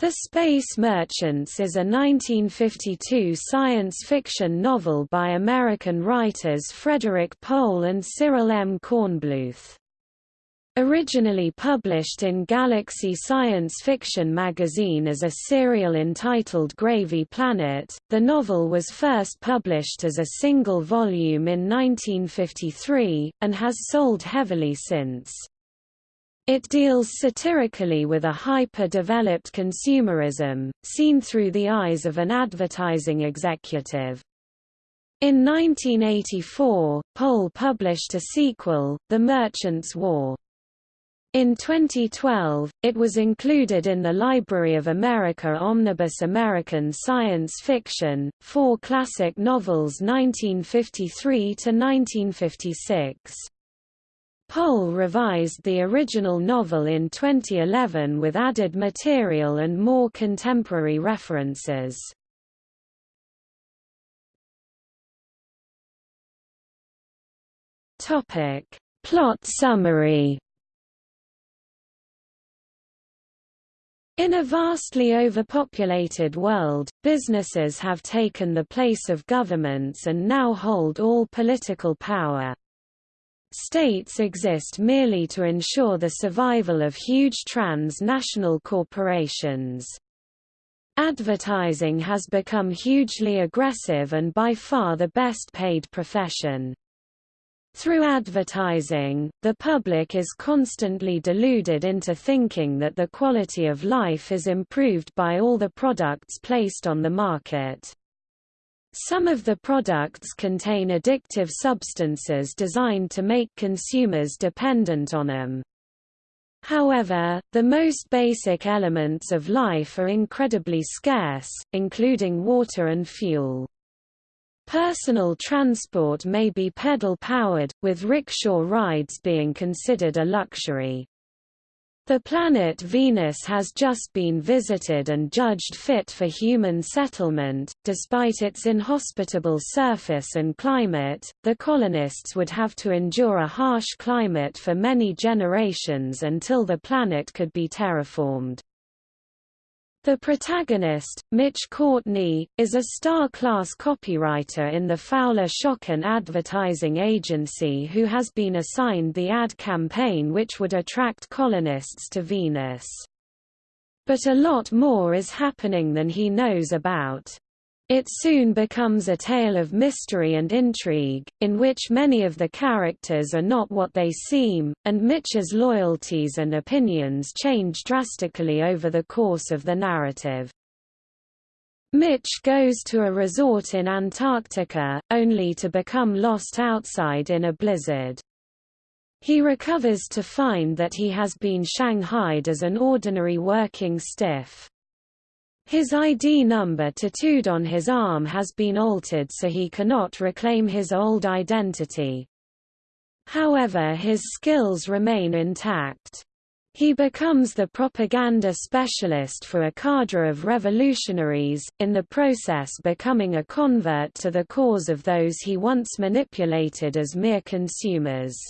The Space Merchants is a 1952 science fiction novel by American writers Frederik Pohl and Cyril M. Kornbluth. Originally published in Galaxy Science Fiction magazine as a serial entitled Gravy Planet, the novel was first published as a single volume in 1953, and has sold heavily since. It deals satirically with a hyper-developed consumerism, seen through the eyes of an advertising executive. In 1984, Pohl published a sequel, The Merchant's War. In 2012, it was included in the Library of America Omnibus American Science Fiction, four classic novels 1953 to 1956. Pohl revised the original novel in 2011 with added material and more contemporary references. Topic: Plot summary. In a vastly overpopulated world, businesses have taken the place of governments and now hold all political power. States exist merely to ensure the survival of huge transnational corporations. Advertising has become hugely aggressive and by far the best paid profession. Through advertising, the public is constantly deluded into thinking that the quality of life is improved by all the products placed on the market. Some of the products contain addictive substances designed to make consumers dependent on them. However, the most basic elements of life are incredibly scarce, including water and fuel. Personal transport may be pedal-powered, with rickshaw rides being considered a luxury. The planet Venus has just been visited and judged fit for human settlement. Despite its inhospitable surface and climate, the colonists would have to endure a harsh climate for many generations until the planet could be terraformed. The protagonist, Mitch Courtney, is a star-class copywriter in the Fowler Schocken advertising agency who has been assigned the ad campaign which would attract colonists to Venus. But a lot more is happening than he knows about. It soon becomes a tale of mystery and intrigue, in which many of the characters are not what they seem, and Mitch's loyalties and opinions change drastically over the course of the narrative. Mitch goes to a resort in Antarctica, only to become lost outside in a blizzard. He recovers to find that he has been shanghaied as an ordinary working stiff. His ID number tattooed on his arm has been altered so he cannot reclaim his old identity. However his skills remain intact. He becomes the propaganda specialist for a cadre of revolutionaries, in the process becoming a convert to the cause of those he once manipulated as mere consumers.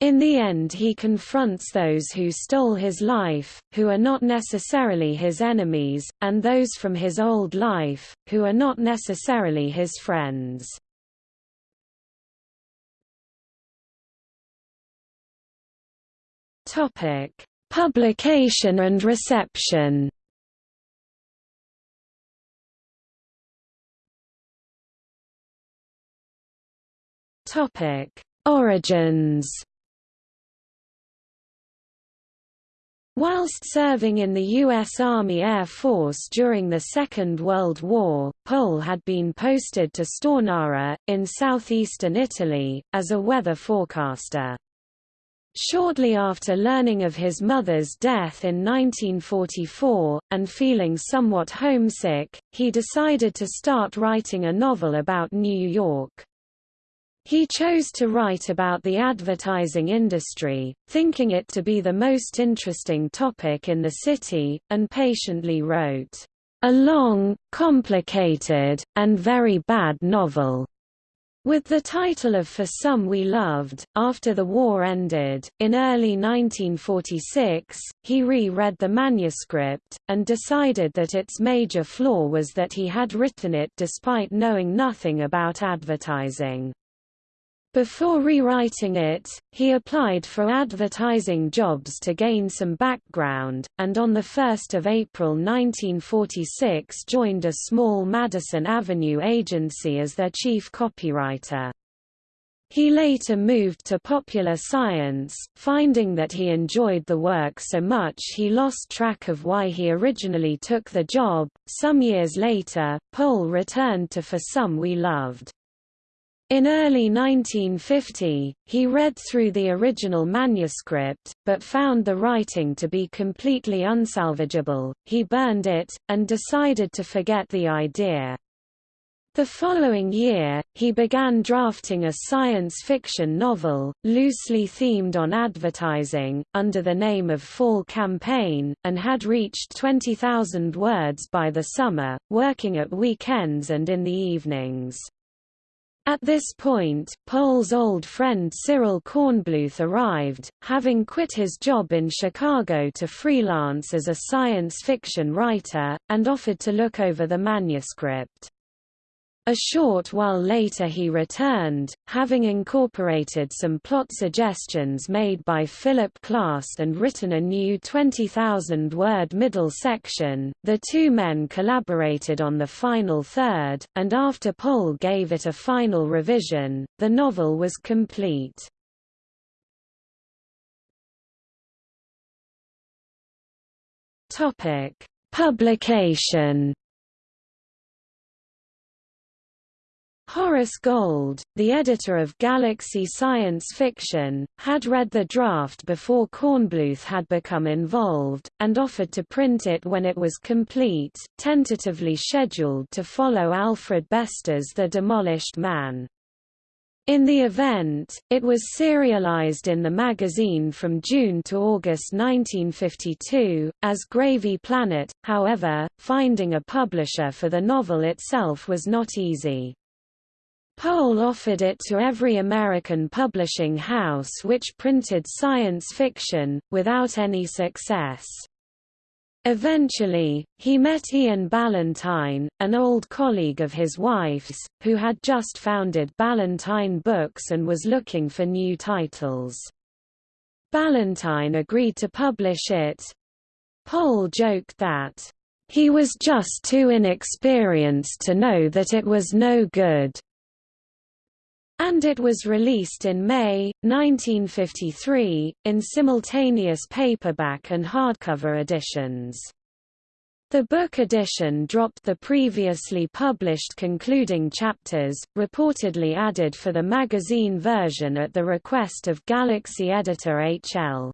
In the end he confronts those who stole his life, who are not necessarily his enemies, and those from his old life, who are not necessarily his friends. Publication and reception Origins Whilst serving in the U.S. Army Air Force during the Second World War, Pohl had been posted to Stornara, in southeastern Italy, as a weather forecaster. Shortly after learning of his mother's death in 1944, and feeling somewhat homesick, he decided to start writing a novel about New York. He chose to write about the advertising industry, thinking it to be the most interesting topic in the city, and patiently wrote, "...a long, complicated, and very bad novel." With the title of For Some We Loved, after the war ended, in early 1946, he re-read the manuscript, and decided that its major flaw was that he had written it despite knowing nothing about advertising. Before rewriting it, he applied for advertising jobs to gain some background, and on 1 April 1946 joined a small Madison Avenue agency as their chief copywriter. He later moved to popular science, finding that he enjoyed the work so much he lost track of why he originally took the job. Some years later, Pohl returned to For Some We Loved. In early 1950, he read through the original manuscript, but found the writing to be completely unsalvageable. He burned it, and decided to forget the idea. The following year, he began drafting a science fiction novel, loosely themed on advertising, under the name of Fall Campaign, and had reached 20,000 words by the summer, working at weekends and in the evenings. At this point, Pohl's old friend Cyril Kornbluth arrived, having quit his job in Chicago to freelance as a science fiction writer, and offered to look over the manuscript. A short while later he returned, having incorporated some plot suggestions made by Philip Klass and written a new 20,000-word middle section. The two men collaborated on the final third, and after Pohl gave it a final revision, the novel was complete. Topic: Publication Horace Gold, the editor of Galaxy Science Fiction, had read the draft before Kornbluth had become involved, and offered to print it when it was complete, tentatively scheduled to follow Alfred Bester's The Demolished Man. In the event, it was serialized in the magazine from June to August 1952, as Gravy Planet, however, finding a publisher for the novel itself was not easy. Pohl offered it to every American publishing house which printed science fiction, without any success. Eventually, he met Ian Ballantine, an old colleague of his wife's, who had just founded Ballantine Books and was looking for new titles. Ballantine agreed to publish it. Pohl joked that, "...he was just too inexperienced to know that it was no good." And it was released in May, 1953, in simultaneous paperback and hardcover editions. The book edition dropped the previously published concluding chapters, reportedly added for the magazine version at the request of Galaxy editor H.L.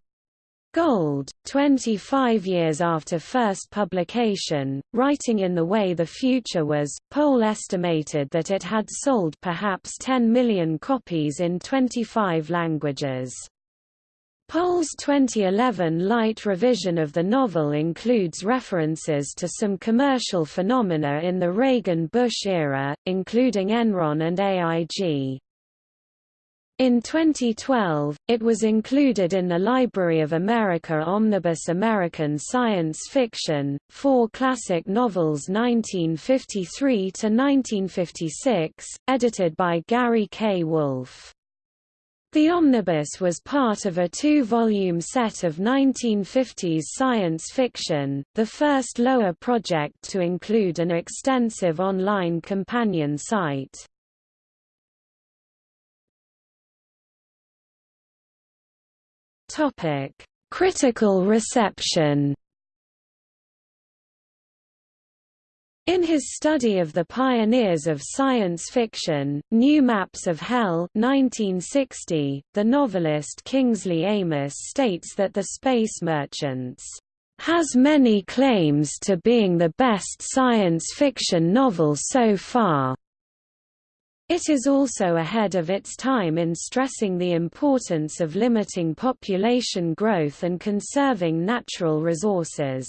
Gold, 25 years after first publication, writing in The Way the Future Was, Pohl estimated that it had sold perhaps 10 million copies in 25 languages. Pohl's 2011 light revision of the novel includes references to some commercial phenomena in the Reagan-Bush era, including Enron and AIG. In 2012, it was included in the Library of America Omnibus American Science Fiction, four classic novels 1953–1956, edited by Gary K. Wolfe. The omnibus was part of a two-volume set of 1950s science fiction, the first LOA project to include an extensive online companion site. Topic: Critical reception. In his study of the pioneers of science fiction, New Maps of Hell 1960, the novelist Kingsley Amis states that The Space Merchants has many claims to being the best science fiction novel so far, it is also ahead of its time in stressing the importance of limiting population growth and conserving natural resources.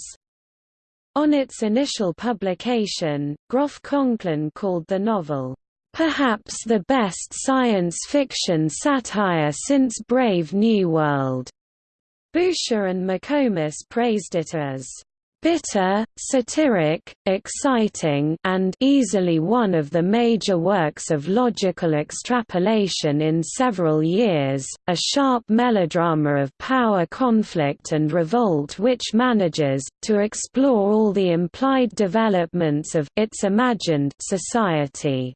On its initial publication, Groff Conklin called the novel, perhaps the best science fiction satire since Brave New World. Boucher and McComas praised it as bitter, satiric, exciting and easily one of the major works of logical extrapolation in several years, a sharp melodrama of power conflict and revolt which manages, to explore all the implied developments of its imagined society.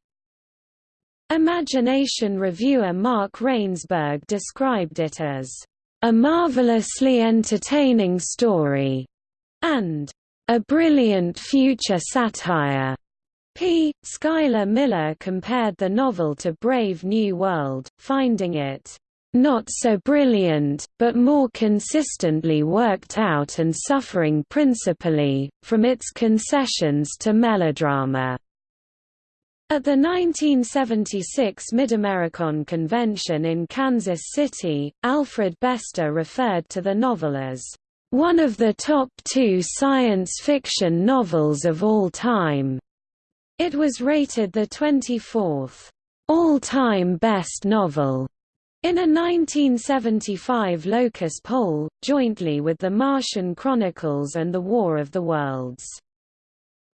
Imagination reviewer Mark Reinsberg described it as a marvelously entertaining story and a brilliant future satire. P. Schuyler Miller compared the novel to Brave New World, finding it not so brilliant, but more consistently worked out and suffering principally, from its concessions to melodrama. At the 1976 Midamericon Convention in Kansas City, Alfred Bester referred to the novel as one of the top two science fiction novels of all time. It was rated the 24th all-time best novel in a 1975 Locus poll, jointly with The Martian Chronicles and The War of the Worlds.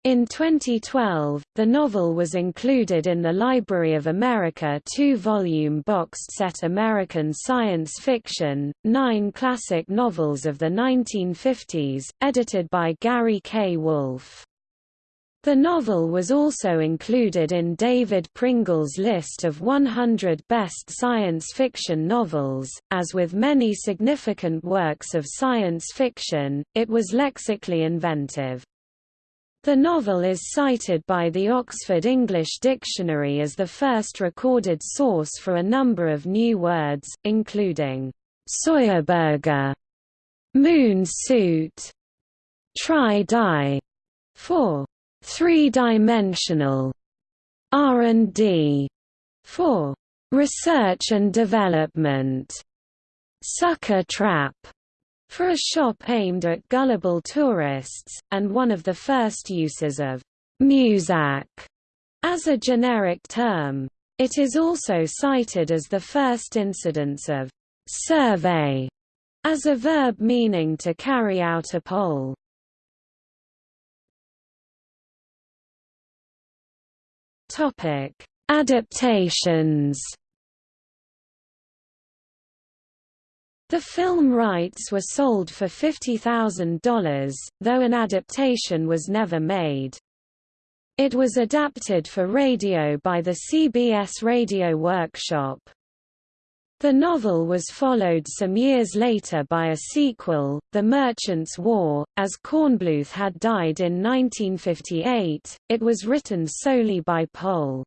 In 2012, the novel was included in the Library of America two-volume boxed set American Science Fiction, Nine Classic Novels of the 1950s, edited by Gary K. Wolfe. The novel was also included in David Pringle's list of 100 best science fiction novels. As with many significant works of science fiction, it was lexically inventive. The novel is cited by the Oxford English Dictionary as the first recorded source for a number of new words, including soyaburger, moon suit, tri-di, for three-dimensional, R&D, for research and development, sucker trap, for a shop aimed at gullible tourists, and one of the first uses of «muzak» as a generic term. It is also cited as the first incidence of «survey» as a verb meaning to carry out a poll. Adaptations The film rights were sold for $50,000, though an adaptation was never made. It was adapted for radio by the CBS Radio Workshop. The novel was followed some years later by a sequel, The Merchant's War. As Kornbluth had died in 1958, it was written solely by Pohl.